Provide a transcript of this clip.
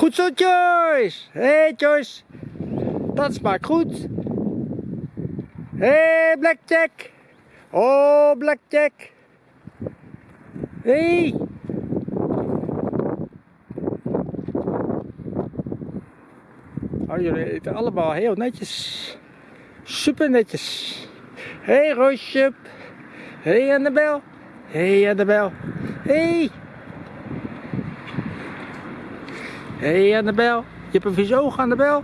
Goed zo, Joyce. Hé, hey, Joyce. Dat smaakt goed. Hé, hey, Blackjack. Oh, Blackjack. Hé. Hey. Oh, jullie eten allemaal heel netjes. Super netjes. Hé, hey, Roosje. Hé, hey, Annabel. Hé, hey, Annabel. Hé. Hey. Hé, hey, Annabel. Je hebt een vies oog, Annabel.